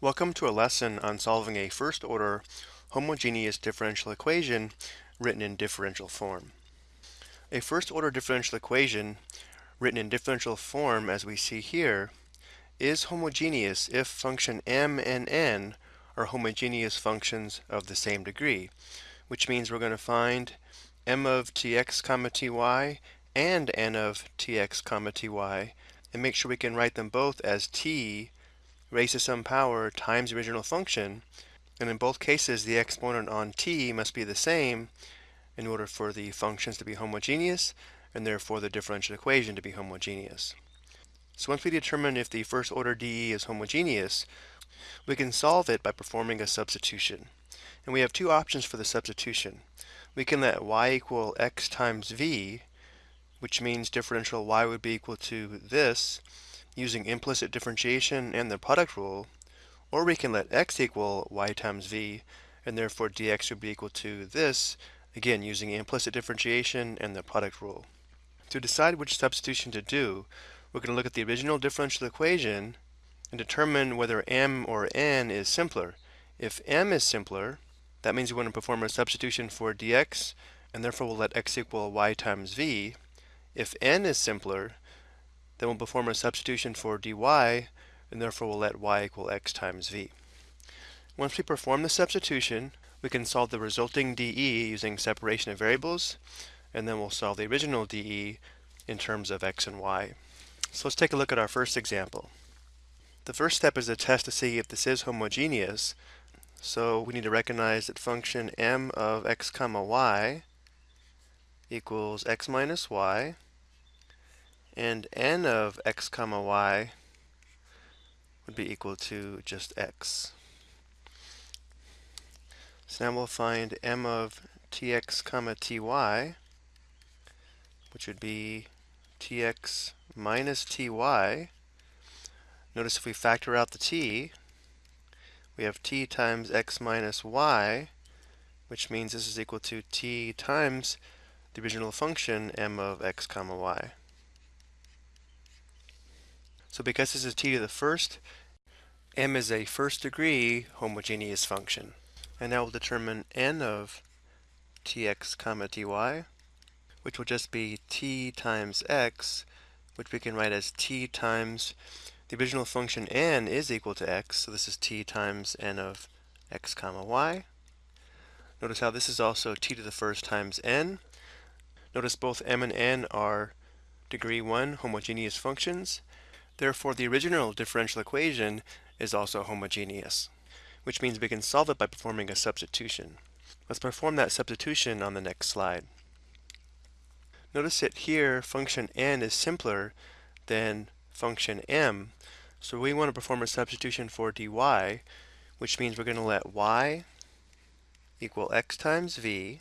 Welcome to a lesson on solving a first-order homogeneous differential equation written in differential form. A first-order differential equation written in differential form as we see here is homogeneous if function m and n are homogeneous functions of the same degree, which means we're going to find m of tx comma ty and n of tx comma ty and make sure we can write them both as t raised to some power times original function, and in both cases the exponent on t must be the same in order for the functions to be homogeneous, and therefore the differential equation to be homogeneous. So once we determine if the first order DE is homogeneous, we can solve it by performing a substitution. And we have two options for the substitution. We can let y equal x times v, which means differential y would be equal to this, using implicit differentiation and the product rule, or we can let x equal y times v, and therefore dx would be equal to this, again using implicit differentiation and the product rule. To decide which substitution to do, we're going to look at the original differential equation and determine whether m or n is simpler. If m is simpler, that means we want to perform a substitution for dx, and therefore we'll let x equal y times v. If n is simpler, then we'll perform a substitution for dy, and therefore we'll let y equal x times v. Once we perform the substitution, we can solve the resulting dE using separation of variables, and then we'll solve the original dE in terms of x and y. So let's take a look at our first example. The first step is a test to see if this is homogeneous. So we need to recognize that function m of x comma y equals x minus y and n of x comma y would be equal to just x. So now we'll find m of tx comma ty, which would be tx minus ty. Notice if we factor out the t, we have t times x minus y, which means this is equal to t times the original function m of x comma y. So because this is t to the first, m is a first degree homogeneous function. And now we'll determine n of tx comma ty, which will just be t times x, which we can write as t times the original function n is equal to x, so this is t times n of x comma y. Notice how this is also t to the first times n. Notice both m and n are degree 1 homogeneous functions, Therefore, the original differential equation is also homogeneous, which means we can solve it by performing a substitution. Let's perform that substitution on the next slide. Notice that here function n is simpler than function m, so we want to perform a substitution for dy, which means we're going to let y equal x times v.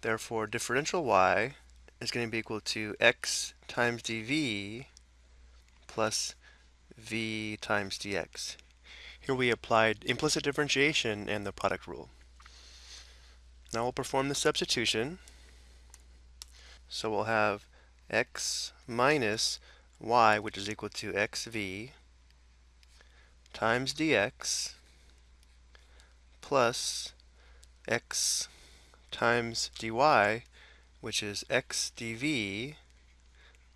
Therefore, differential y is going to be equal to x times dv plus v times dx. Here we applied implicit differentiation and the product rule. Now we'll perform the substitution. So we'll have x minus y, which is equal to xv, times dx, plus x times dy, which is x dv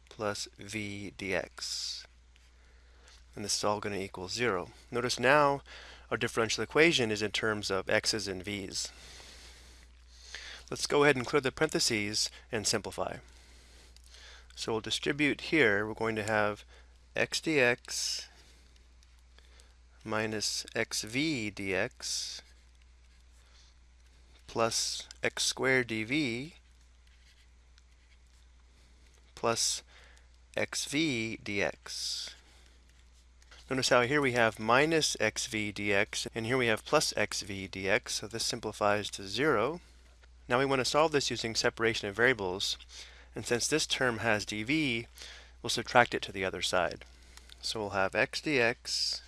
plus v dx. And this is all going to equal 0. Notice now our differential equation is in terms of x's and v's. Let's go ahead and clear the parentheses and simplify. So we'll distribute here, we're going to have x dx minus xv dx plus x squared dv plus xv dx. Notice how here we have minus xv dx, and here we have plus xv dx, so this simplifies to 0. Now we want to solve this using separation of variables, and since this term has dv, we'll subtract it to the other side. So we'll have x dx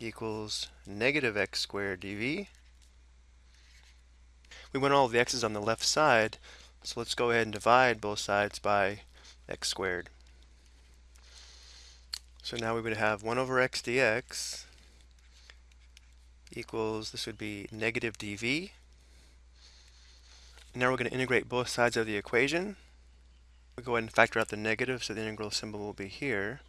equals negative x squared dv. We want all the x's on the left side, so let's go ahead and divide both sides by x squared. So now we would have 1 over x dx equals, this would be negative dv. Now we're going to integrate both sides of the equation. We'll go ahead and factor out the negative, so the integral symbol will be here.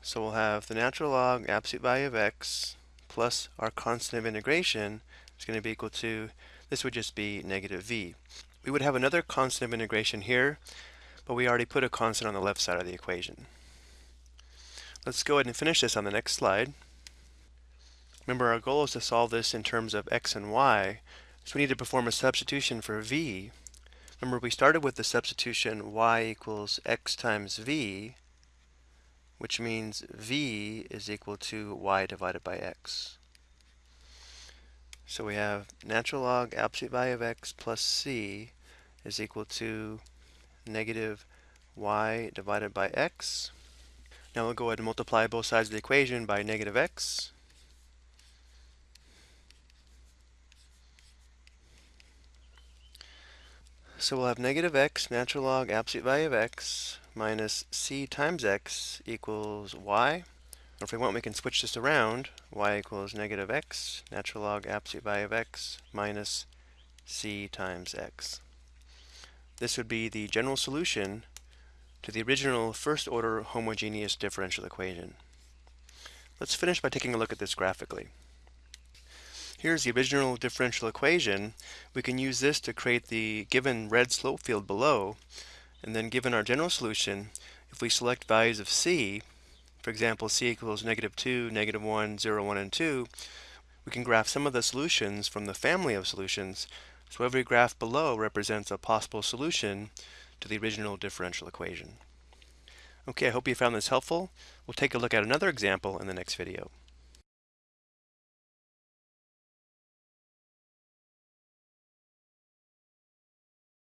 So we'll have the natural log absolute value of x plus our constant of integration is going to be equal to, this would just be negative v. We would have another constant of integration here, but we already put a constant on the left side of the equation. Let's go ahead and finish this on the next slide. Remember, our goal is to solve this in terms of x and y, so we need to perform a substitution for v. Remember, we started with the substitution y equals x times v, which means v is equal to y divided by x. So we have natural log absolute value of x plus c is equal to negative y divided by x. Now we'll go ahead and multiply both sides of the equation by negative x. So we'll have negative x, natural log absolute value of x, minus c times x equals y. Or if we want, we can switch this around. y equals negative x, natural log absolute value of x, minus c times x. This would be the general solution to the original first order homogeneous differential equation. Let's finish by taking a look at this graphically. Here's the original differential equation. We can use this to create the given red slope field below. And then given our general solution, if we select values of c, for example, c equals negative 2, negative 1, 0, 1, and 2, we can graph some of the solutions from the family of solutions. So every graph below represents a possible solution to the original differential equation. Okay, I hope you found this helpful. We'll take a look at another example in the next video.